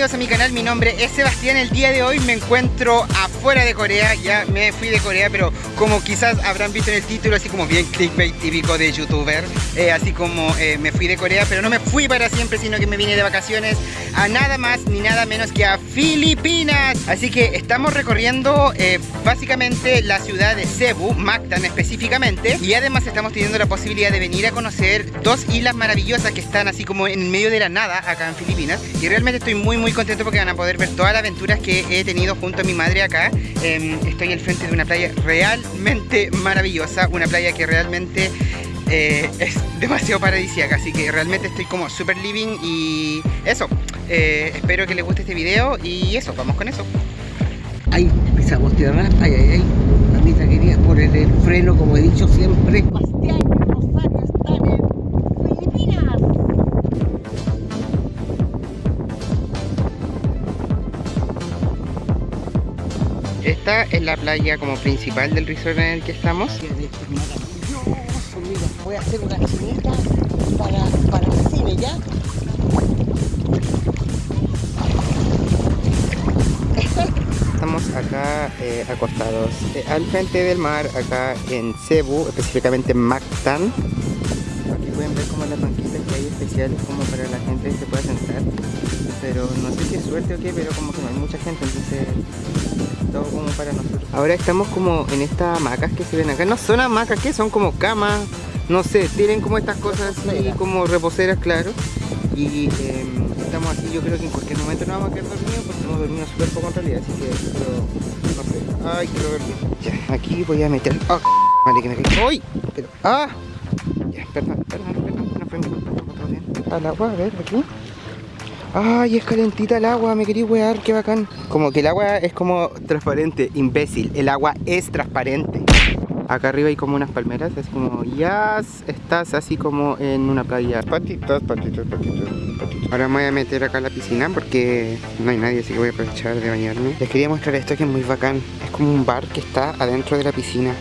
bienvenidos a mi canal, mi nombre es Sebastián El día de hoy me encuentro afuera de Corea Ya me fui de Corea, pero como quizás habrán visto en el título Así como bien clickbait típico de youtuber eh, Así como eh, me fui de Corea, pero no me fui para siempre Sino que me vine de vacaciones a nada más ni nada menos que a Filipinas. Así que estamos recorriendo eh, básicamente la ciudad de Cebu, Mactan específicamente Y además estamos teniendo la posibilidad de venir a conocer dos islas maravillosas Que están así como en medio de la nada acá en Filipinas Y realmente estoy muy muy contento porque van a poder ver todas las aventuras que he tenido junto a mi madre acá. Em, Estoy al frente de una playa realmente maravillosa Una playa que realmente eh, es demasiado paradisíaca Así que realmente estoy como super living y eso. Eh, Espero que les guste este video y eso, vamos con eso. Ahí pisamos tierra, ay, ay, ay. Mamita quería poner el freno como he dicho siempre Esta es la playa como principal del resort en el que estamos Qué de hecho es maravilloso, mira, voy a hacer una chinita para, para el cine, ¿ya? Estamos acá eh, acostados eh, al frente del mar, acá en Cebu, específicamente en Mactan. Aquí pueden ver como las banquitas que hay especiales como para la gente que se pueda sentar. Pero no sé si es suerte o qué, pero como que no hay mucha gente, entonces todo como para nosotros. Ahora estamos como en estas hamacas que se ven acá. No son hamacas, que son como camas, no sé, tienen como estas cosas así como reposeras, claro. Y em, estamos aquí, yo creo que en cualquier momento nos vamos a quedar dormidos porque hemos dormido súper poco en realidad, así que pero, no sé. Ay, quiero dormir. Ya, aquí voy a meter. ¡Ah! Vale, que me caí. ¡Ay! Pero, ¡ah! Ya, perdón, perdón, perdón, no fue mi culpa, todo bien. Al agua, a ver, aquí. Ay, es calentita el agua, me quería wear, qué bacán. Como que el agua es como transparente, imbécil. El agua es transparente. Acá arriba hay como unas palmeras, es como, ya estás así como en una playa. Patitas, patitas, patitas, patitas. Ahora me voy a meter acá a la piscina porque no hay nadie, así que voy a aprovechar de bañarme. Les quería mostrar esto que es muy bacán. Es como un bar que está adentro de la piscina.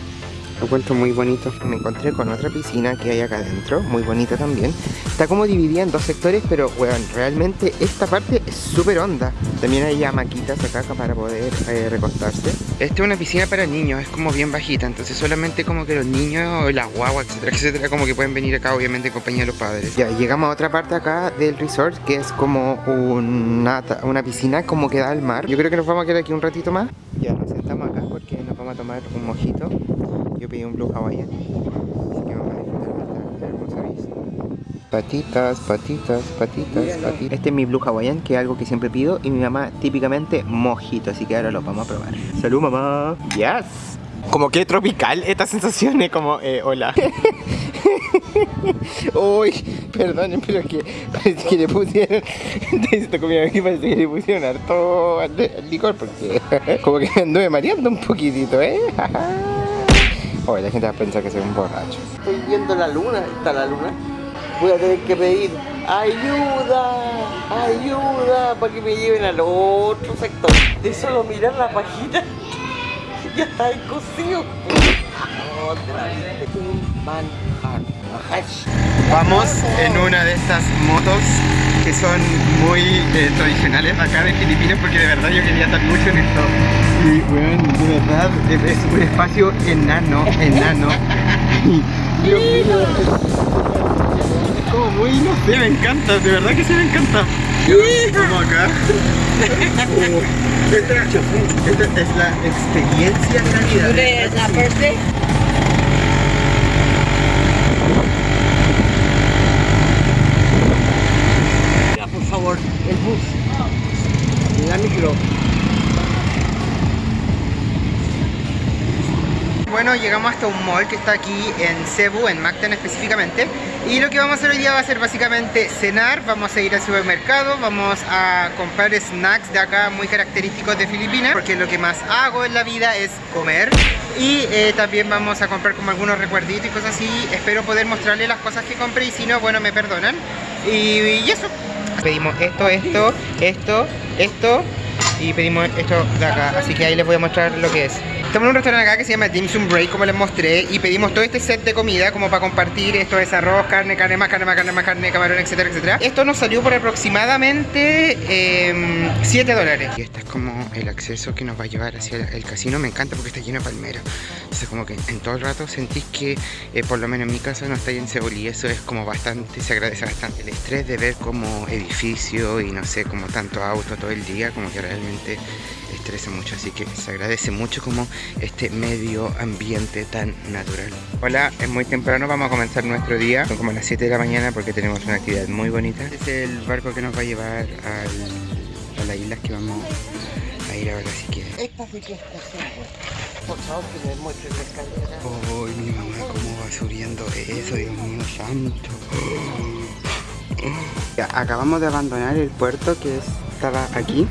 Lo encuentro muy bonito. Me encontré con otra piscina que hay acá adentro, muy bonita también. Está como dividida en dos sectores, pero weón, realmente esta parte es súper honda. También hay hamaquitas acá para poder eh, recostarse. Esta es una piscina para niños, es como bien bajita, entonces solamente como que los niños, las guaguas, etcétera, etcétera, como que pueden venir acá obviamente en compañía de los padres. Ya, llegamos a otra parte acá del resort, que es como una, una piscina como que da al mar. Yo creo que nos vamos a quedar aquí un ratito más. Ya, nos sentamos acá porque nos vamos a tomar un mojito. Pedí un blue hawaiian. Así que vamos a disfrutar esta hermosa vista. Patitas, patitas, patitas, patitas. Este es mi blue hawaiian, que es algo que siempre pido. Y mi mamá típicamente mojito, así que ahora lo vamos a probar. Salud mamá. Yes. Como que tropical esta sensación es como, eh, hola. Uy, perdonen, pero que parece que le pusieron. Esta comida aquí parece que le pusieron harto al- al licor porque como que me anduve mareando un poquitito, ¿eh? Oye, la gente va a pensar que soy un borracho. Estoy viendo la luna, está la luna. Voy a tener que pedir ayuda, ayuda, para que me lleven al otro sector. De solo mirar la página, ya está cocido. Otra vez. Un manjar. Mahash. Vamos en una de estas motos que son muy eh, tradicionales acá de Filipinas porque de verdad yo quería estar mucho en esto. Y bueno, de verdad es es un espacio enano, enano. Dios mío, es, es como muy, no sé, me encanta, de verdad que sí me encanta. Como acá. Esta, esta es la experiencia Navidad. Today is not birthday. Mira, por favor, el bus. La micro. Bueno, llegamos hasta un mall que está aquí en Cebu, en Mactan específicamente. Y lo que vamos a hacer hoy día va a ser básicamente cenar. Vamos a ir al supermercado, vamos a comprar snacks de acá muy característicos de Filipinas Porque lo que más hago en la vida es comer. Y eh, también vamos a comprar como algunos recuerditos y cosas así. Espero poder mostrarles las cosas que compré y si no, bueno, me perdonan. Y, y eso. Pedimos esto, esto, esto, esto y pedimos esto de acá, así que ahí les voy a mostrar lo que es. Estamos en un restaurante acá que se llama Dim Sum Break, como les mostré, y pedimos todo este set de comida como para compartir. Esto es arroz, carne, carne más, carne más, carne más, carne, camarón, etcétera, etcétera. Esto nos salió por aproximadamente 7 dólares. Y este es como el acceso que nos va a llevar hacia el casino. Me encanta porque está lleno de palmeras. Entonces como que en todo el rato sentís que, eh, por lo menos en mi casa, no está en y eso es como bastante, se agradece bastante. El estrés de ver como edificio y no sé, como tanto auto todo el día, como que realmente estresa mucho, así que se agradece mucho como este medio ambiente tan natural. Hola, es muy temprano, vamos a comenzar nuestro día, son como las 7 de la mañana porque tenemos una actividad muy bonita. Este es el barco que nos va a llevar al, a las islas que vamos a ir ahora si quieren. Esta sí que está Por favor, que me muestre la escalera. Uy, mi mamá cómo va subiendo eso, Dios mío santo. Acabamos de abandonar el puerto que estaba aquí.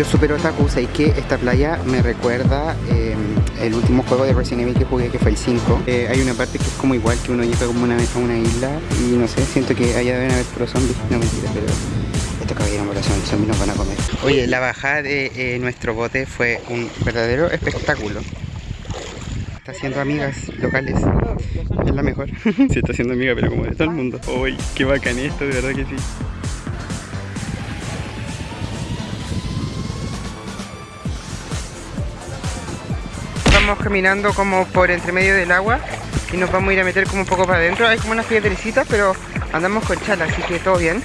Yo super otaku, sé que esta playa me recuerda eh, el último juego de Resident Evil que jugué, que fue el 5. Eh, hay una parte que es como igual, que uno llega como una vez a una isla y no sé, siento que allá deben haber puros zombies. No mentira, pero estos caballeros corazón, los zombies nos van a comer. Oye, la bajada de eh, nuestro bote fue un verdadero espectáculo. Está haciendo amigas locales. Es la mejor. sí, está haciendo amiga, pero como de todo el mundo. Uy, qué bacán esto, de verdad que sí. Vamos caminando como por entre medio del agua y nos vamos a ir a meter como un poco para adentro. Hay como unas piedrecitas, pero andamos con chala, así que todo bien.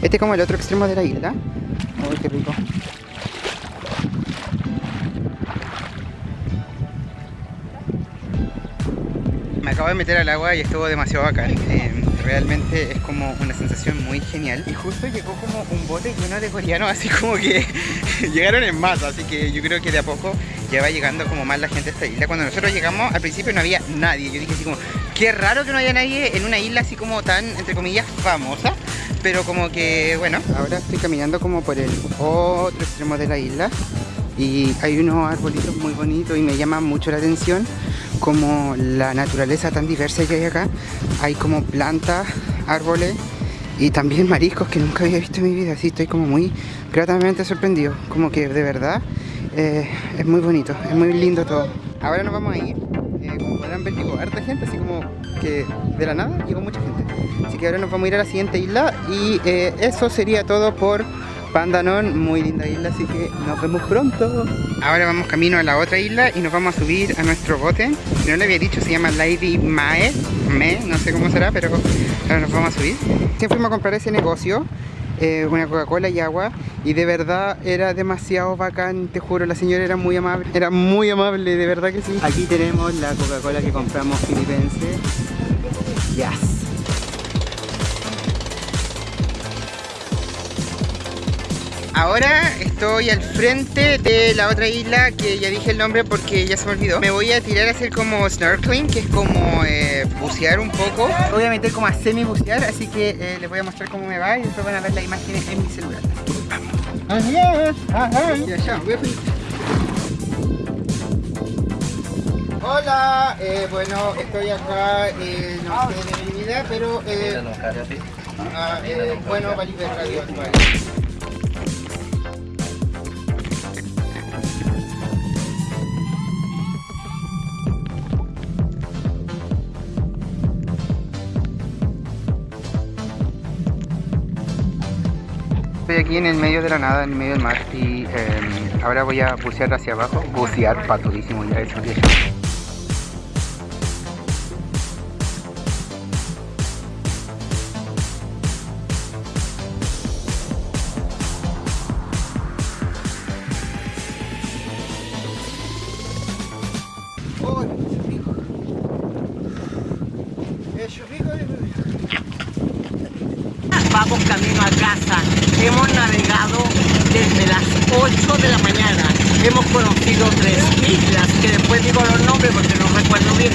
Este es como el otro extremo de la isla. Uy, qué rico. Acabo de meter al agua y estuvo demasiado bacán. Eh, realmente es como una sensación muy genial. Y justo llegó como un bote lleno de coreanos, así como que llegaron en masa. Así que yo creo que de a poco ya va llegando como más la gente a esta isla. Cuando nosotros llegamos, al principio no había nadie. Yo dije así como, qué raro que no haya nadie en una isla así como tan, entre comillas, famosa. Pero como que, bueno, ahora estoy caminando como por el otro extremo de la isla. Y hay unos arbolitos muy bonitos y me llama mucho la atención como la naturaleza tan diversa que hay acá. Hay como plantas, árboles y también mariscos que nunca había visto en mi vida. Así estoy como muy gratamente sorprendido. Como que de verdad eh, es muy bonito, es muy lindo todo. Ahora nos vamos a ir. Eh, como podrán ver, llegó harta gente, así como que de la nada llegó mucha gente. Así que ahora nos vamos a ir a la siguiente isla y eh, eso sería todo por Pandanon, muy linda isla, así que nos vemos pronto. Ahora vamos camino a la otra isla y nos vamos a subir a nuestro bote. No le había dicho, se llama Lady Mae, Me, no sé cómo será, pero ahora nos vamos a subir. Siempre fuimos a comprar ese negocio, eh, una Coca-Cola y agua, y de verdad era demasiado bacán, te juro, la señora era muy amable, era muy amable, de verdad que sí. Aquí tenemos la Coca-Cola que compramos filipense. Yes. Ahora estoy al frente de la otra isla que ya dije el nombre porque ya se me olvidó. Me voy a tirar a hacer como snorkeling, que es como eh, bucear un poco. Voy a meter como a semi bucear, así que eh, les voy a mostrar cómo me va y después van a ver las imágenes en mi celular. Adiós. Y allá, voy a. Hola, eh, bueno, estoy acá, eh, no sé de mi vida, pero eh, ah, eh, bueno, Valipe Radio Actual. Aquí en el medio de la nada, en el medio del mar y eh, ahora voy a bucear hacia abajo. Bucear, patudísimo ya eso. Vamos camino a casa. Hemos navegado desde las 8 de la mañana. Hemos conocido tres islas, que después digo los nombres porque no recuerdo bien.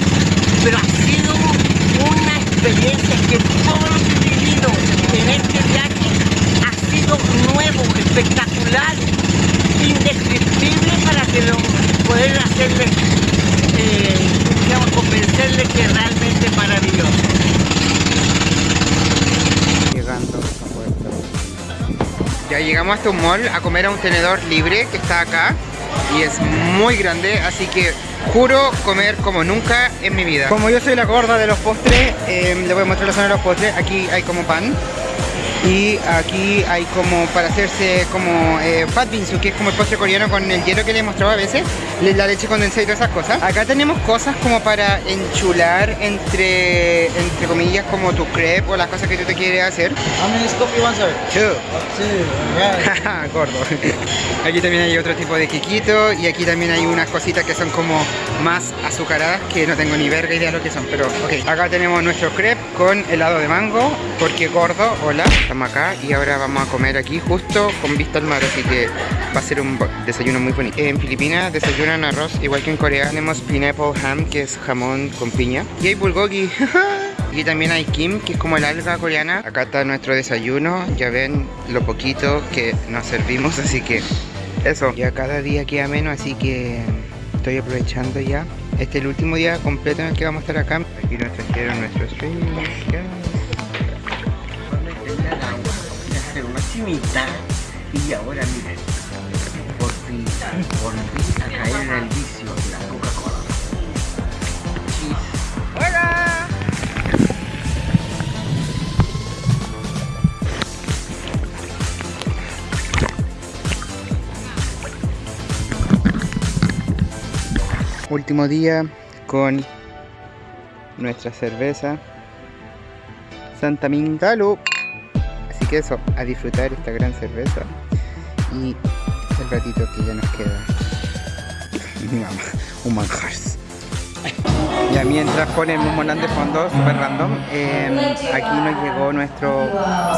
Pero ha sido una experiencia que todo lo que he vivido en este viaje ha sido nuevo, espectacular, indescriptible para que lo poder hacerle, eh, digamos, convencerle que realmente es maravilloso. Llegando a Llegamos hasta un mall a comer a un tenedor libre que está acá y es muy grande, así que juro comer como nunca en mi vida. Como yo soy la gorda de los postres, eh, le voy a mostrar la zona de los postres. Aquí hay como pan y aquí hay como para hacerse como eh, pat binsu, que es como el postre coreano con el hielo que le he mostrado a veces, la leche condensada y todas esas cosas. Acá tenemos cosas como para enchular entre, entre comillas, como tu crepe o las cosas que tú te quieres hacer. How many want, sir? Two. Yeah. Gordo. Aquí también hay otro tipo de quiquito y aquí también hay unas cositas que son como más azucaradas que no tengo ni verga idea de lo que son, pero ok. Acá tenemos nuestro crepe con helado de mango, porque gordo, hola. Acá y ahora vamos a comer aquí justo con vista al mar, así que va a ser un desayuno muy bonito. En Filipinas desayunan arroz igual que en Corea. Tenemos pineapple ham, que es jamón con piña. Y hay bulgogi. Y también hay kim, que es como el alga coreana. Acá está nuestro desayuno. Ya ven lo poquito que nos servimos, así que eso. Ya cada día queda menos, así que estoy aprovechando ya. Este es el último día completo en el que vamos a estar acá. Aquí nos trajeron nuestro stream. Y ahora miren, por fin volví a caer en el vicio de la Coca-Cola. Cheese. Último día con nuestra cerveza Santa Min Salud. Así eso, a disfrutar esta gran cerveza y el ratito que ya nos queda. Un manjar. Ya mientras ponen un monán de fondo, super random, eh, aquí nos llegó nuestro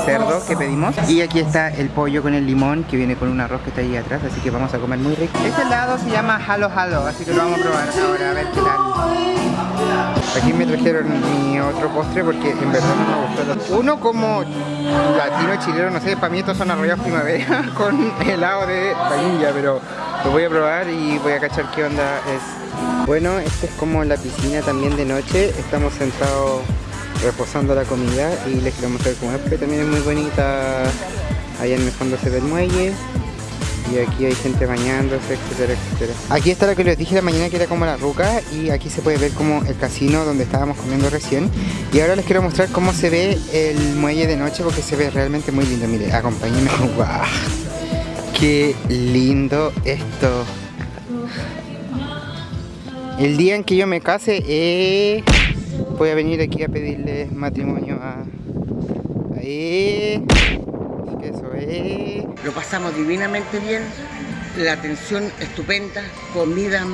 cerdo que pedimos y aquí está el pollo con el limón que viene con un arroz que está ahí atrás, así que vamos a comer muy rico. Este helado se llama Halo Halo, así que lo vamos a probar ahora a ver qué tal. Aquí me trajeron mi otro postre porque en verdad no me gustó. Uno como latino chileno, no sé, para mí estos son arrollados primavera con helado de vainilla, pero lo voy a probar y voy a cachar qué onda es. Bueno, esta es como la piscina también de noche. Estamos sentados reposando la comida y les quiero mostrar cómo es, porque también es muy bonita. Allá en el fondo se ve el muelle. Y aquí hay gente bañándose, etcétera, etcétera. Aquí está lo que les dije la mañana que era como la ruca y aquí se puede ver como el casino donde estábamos comiendo recién. Y ahora les quiero mostrar cómo se ve el muelle de noche porque se ve realmente muy lindo. Mire, acompáñenme. ¡Guau! ¡Qué lindo esto! El día en que yo me case, eh, voy a venir aquí a pedirle matrimonio a... Que eso, eh. Lo pasamos divinamente bien, la atención estupenda, comida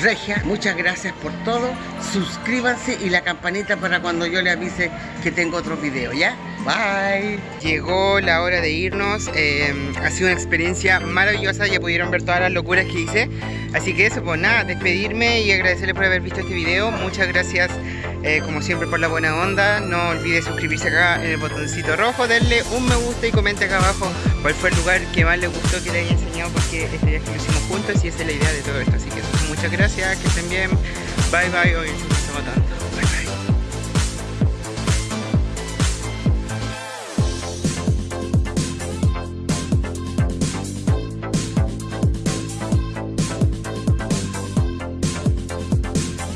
regia. Muchas gracias por todo. Suscríbanse y la campanita para cuando yo le avise que tengo otro video, ¿ya? Bye. Llegó la hora de irnos, eh, ha sido una experiencia maravillosa, ya pudieron ver todas las locuras que hice, así que eso, pues nada, despedirme y agradecerles por haber visto este video, muchas gracias eh, como siempre por la buena onda, no olvide suscribirse acá en el botoncito rojo, darle un me gusta y comente acá abajo cuál fue el lugar que más les gustó que les haya enseñado porque este viaje lo hicimos juntos y esa es la idea de todo esto, así que eso, muchas gracias, que estén bien, bye bye, hoy estamos tanto.